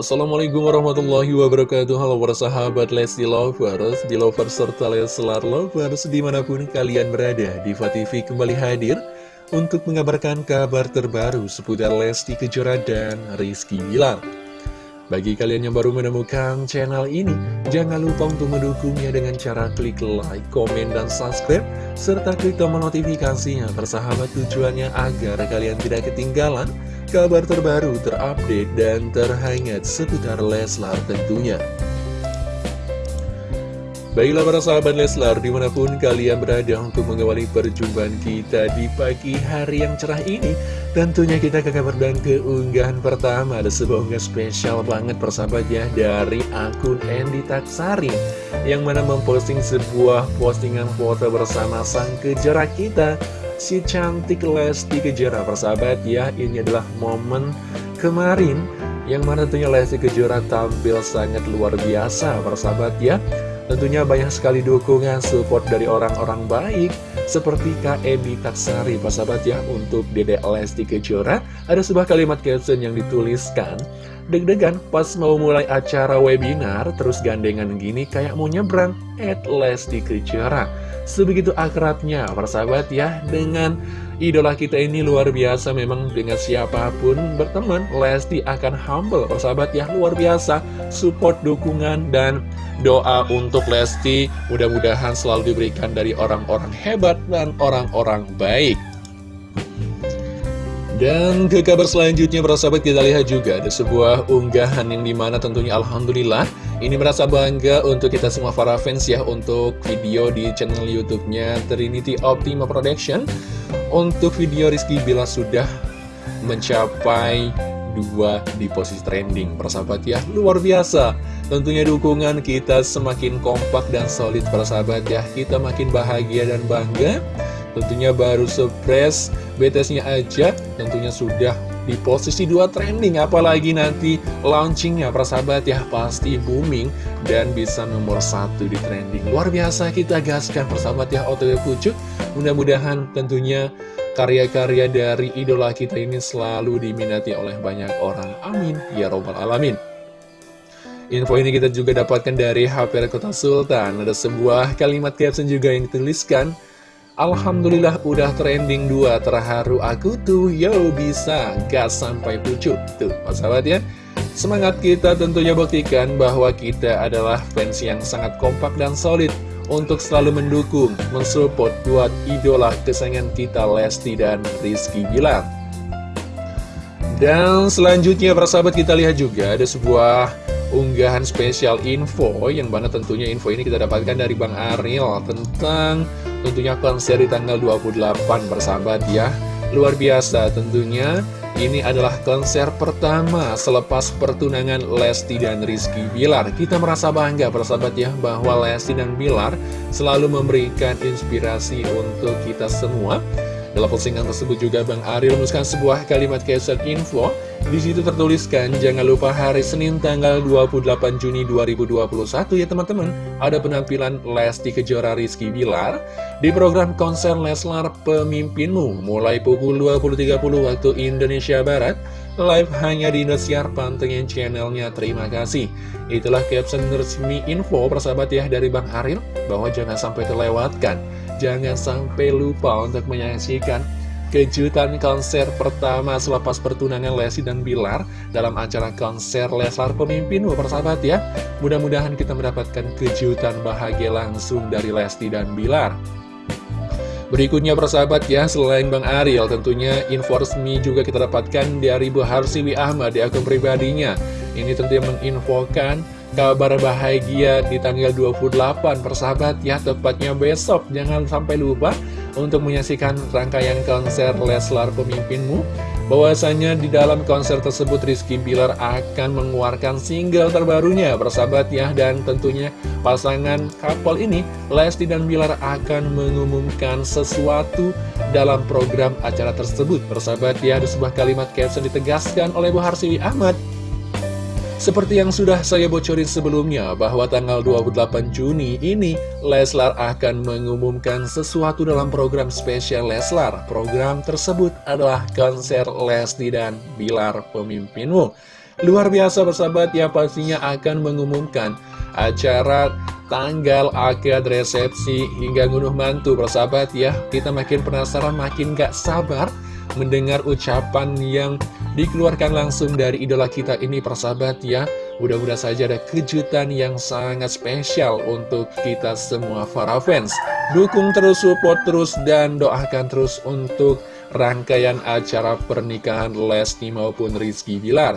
Assalamualaikum warahmatullahi wabarakatuh. Halo para sahabat Lesti Lovers, di Lovers serta Leslar Lovers di mana pun kalian berada Diva TV kembali hadir untuk mengabarkan kabar terbaru seputar Lesti Kejora dan Rizky Bilar. Bagi kalian yang baru menemukan channel ini, jangan lupa untuk mendukungnya dengan cara klik like, komen, dan subscribe, serta klik tombol notifikasinya persahabat tujuannya agar kalian tidak ketinggalan kabar terbaru, terupdate, dan terhangat seputar Leslar tentunya. Baiklah para sahabat Leslar, di mana pun kalian berada untuk mengawali perjumpaan kita di pagi hari yang cerah ini Tentunya kita ke kabar dan keunggahan pertama Ada sebuah unggahan spesial banget persahabat ya Dari akun Andy Taksari Yang mana memposting sebuah postingan foto bersama sang kejora kita Si cantik Lesti Kejora persahabat ya. Ini adalah momen kemarin Yang mana tentunya Lesti Kejora tampil sangat luar biasa persahabat ya. Tentunya banyak sekali dukungan support dari orang-orang baik Seperti Kak Ebi Taksari sahabat ya Untuk Dede Lesti Kejora. Ada sebuah kalimat caption yang dituliskan Deg-degan pas mau mulai acara webinar Terus gandengan gini kayak mau nyebrang At Lesti Kejora Sebegitu akrabnya persahabat ya Dengan idola kita ini luar biasa memang dengan siapa pun berteman Lesti akan humble persahabat ya luar biasa support dukungan dan doa untuk Lesti mudah-mudahan selalu diberikan dari orang-orang hebat dan orang-orang baik dan ke kabar selanjutnya persahabat kita lihat juga ada sebuah unggahan yang di mana tentunya Alhamdulillah ini merasa bangga untuk kita semua para fans ya untuk video di channel YouTube-nya Trinity Optima Production. Untuk video Rizky Bila sudah mencapai dua di posisi trending persahabat ya luar biasa. Tentunya dukungan kita semakin kompak dan solid persahabat ya kita makin bahagia dan bangga. Tentunya baru surprise BTS-nya aja tentunya sudah di posisi dua trending Apalagi nanti launchingnya persahabat ya pasti booming dan bisa nomor satu di trending. Luar biasa kita gaskan persahabat ya OTW Pucuk. Mudah-mudahan tentunya karya-karya dari idola kita ini selalu diminati oleh banyak orang. Amin. Ya Robbal Alamin. Info ini kita juga dapatkan dari HP Kota Sultan. Ada sebuah kalimat caption juga yang dituliskan Alhamdulillah udah trending 2 Terharu aku tuh. Yo bisa gas sampai pucuk Tuh sahabat ya? Semangat kita tentunya buktikan bahwa kita adalah fans yang sangat kompak dan solid Untuk selalu mendukung, mensupport buat idola kesayangan kita Lesti dan Rizky Bilar. Dan selanjutnya persahabat kita lihat juga ada sebuah unggahan spesial info Yang mana tentunya info ini kita dapatkan dari Bang Ariel Tentang tentunya konser di tanggal 28 bersahabat ya. Luar biasa tentunya. Ini adalah konser pertama selepas pertunangan Lesti dan Rizky Bilar. Kita merasa bangga bersahabat ya bahwa Lesti dan Bilar selalu memberikan inspirasi untuk kita semua dalam postingan tersebut juga Bang Ariel menuliskan sebuah kalimat caption info di situ tertuliskan, jangan lupa hari Senin tanggal 28 Juni 2021 ya teman-teman. Ada penampilan Lesti Kejora Rizky Bilar di program konser Leslar Pemimpinmu mulai pukul 20.30 waktu Indonesia Barat. Live hanya di Indosiar, pantengin channelnya. Terima kasih. Itulah caption resmi info persahabat ya dari Bang Ariel bahwa jangan sampai terlewatkan. Jangan sampai lupa untuk menyaksikan kejutan konser pertama selepas pertunangan Lesti dan Bilar dalam acara konser Leslar Pemimpinmu persahabat ya. Mudah-mudahan kita mendapatkan kejutan bahagia langsung dari Lesti dan Bilar. Berikutnya persahabat ya, selain Bang Ariel tentunya info resmi juga kita dapatkan dari Bu Harsiwi Ahmad di akun pribadinya. Ini tentunya menginfokan kabar bahagia di tanggal 28 persahabat ya, tepatnya besok. Jangan sampai lupa untuk menyaksikan rangkaian konser Leslar Pemimpinmu. Bahwasanya di dalam konser tersebut Rizky Bilar akan mengeluarkan single terbarunya bersahabat ya. Dan tentunya pasangan couple ini Lesti dan Bilar akan mengumumkan sesuatu dalam program acara tersebut bersahabat ya. Ada sebuah kalimat caption ditegaskan oleh Bu Harsiwi Ahmad seperti yang sudah saya bocorin sebelumnya, bahwa tanggal 28 Juni ini, Leslar akan mengumumkan sesuatu dalam program spesial Leslar. Program tersebut adalah konser Lesti dan Bilar Pemimpinmu. Luar biasa persahabat ya pastinya akan mengumumkan acara tanggal akad resepsi hingga ngunduh mantu persahabat ya Kita makin penasaran makin gak sabar mendengar ucapan yang dikeluarkan langsung dari idola kita ini persahabat ya Mudah-mudahan saja ada kejutan yang sangat spesial untuk kita semua para fans. Dukung terus, support terus, dan doakan terus untuk rangkaian acara pernikahan Lesti maupun Rizky Bilar.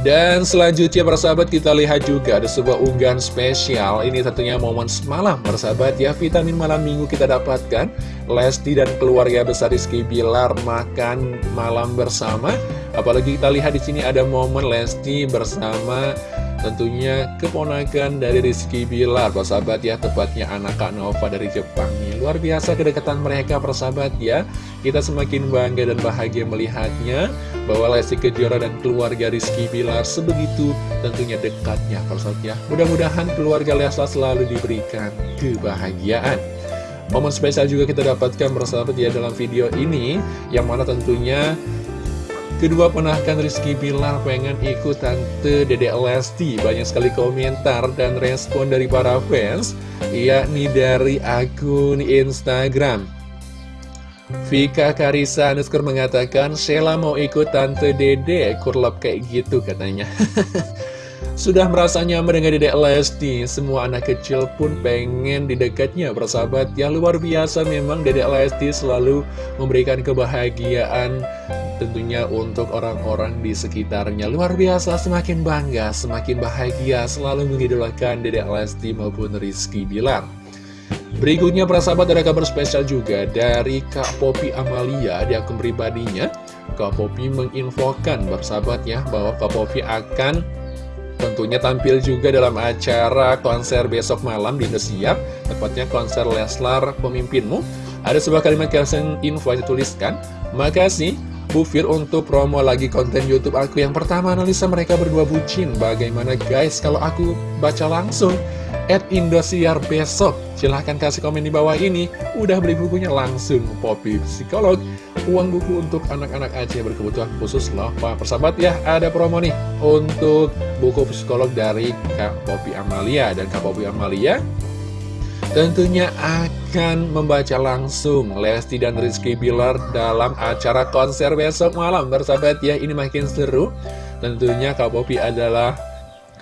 Dan selanjutnya persahabat kita lihat juga ada sebuah unggahan spesial Ini tentunya momen semalam persahabat ya Vitamin malam minggu kita dapatkan Lesti dan keluarga besar Rizky Bilar makan malam bersama. Apalagi kita lihat di sini ada momen Lesti bersama tentunya keponakan dari Rizky Bilar. Persahabat ya tepatnya anak Kak Nova dari Jepang nih. Luar biasa kedekatan mereka persahabat ya. Kita semakin bangga dan bahagia melihatnya bahwa Lesti Kejora dan keluarga Rizky Bilar sebegitu tentunya dekatnya. Persahabat ya mudah-mudahan keluarga Leslar selalu diberikan kebahagiaan momen spesial juga kita dapatkan persahabat ya dalam video ini yang mana tentunya Kedua penakan Rizky Bilar pengen ikut Tante Dede Lesti. Banyak sekali komentar dan respon dari para fans Yakni dari akun Instagram. Vika Karisa Nusker mengatakan Sheila mau ikut Tante Dede Kurlap kayak gitu katanya Sudah merasa nyaman dengan Dedek Lesti? Semua anak kecil pun pengen di dekatnya. Bersahabat yang luar biasa memang Dedek Lesti selalu memberikan kebahagiaan tentunya untuk orang-orang di sekitarnya. Luar biasa, semakin bangga, semakin bahagia Selalu mengidolakan Dedek Lesti maupun Rizky Bilar. Berikutnya persahabat ada kabar spesial juga dari Kak Popi Amalia di akun pribadinya. Kak Popi menginfokan persahabat ya bahwa Kak Popi akan tentunya tampil juga dalam acara konser besok malam di Indosiar. Tepatnya konser Leslar Pemimpinmu. Ada sebuah kalimat caption info yang dituliskan makasih Bu Fir untuk promo lagi konten Youtube aku yang pertama analisa mereka berdua bucin. Bagaimana guys kalau aku baca langsung? At Indosiar besok. Silahkan kasih komen di bawah ini. Udah beli bukunya langsung Poppy Psikolog Uang buku untuk anak-anak Aceh berkebutuhan khusus loh Pak persahabat ya ada promo nih Untuk buku psikolog dari Kak Poppy Amalia. Dan Kak Poppy Amalia tentunya akan membaca langsung Lesti dan Rizky Bilar dalam acara konser besok malam. Bersahabat ya ini makin seru. Tentunya Kak Popi adalah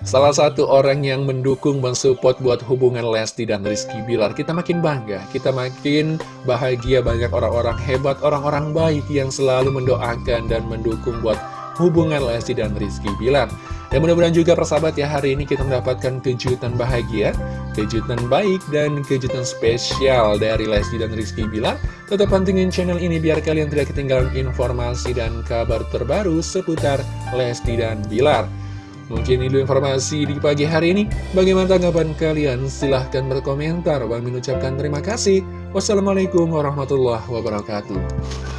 salah satu orang yang mendukung mensupport buat hubungan Lesti dan Rizky Bilar kita makin bangga kita makin bahagia banyak orang-orang hebat orang-orang baik yang selalu mendoakan dan mendukung buat hubungan Lesti dan Rizky Bilar dan mudah-mudahan juga persahabat ya hari ini kita mendapatkan kejutan bahagia, kejutan baik, dan kejutan spesial dari Lesti dan Rizky Bilar. Tetap pantengin channel ini biar kalian tidak ketinggalan informasi dan kabar terbaru seputar Lesti dan Bilar. Mungkin itu informasi di pagi hari ini. Bagaimana tanggapan kalian? Silahkan berkomentar. Bang mengucapkan terima kasih. Wassalamualaikum warahmatullahi wabarakatuh.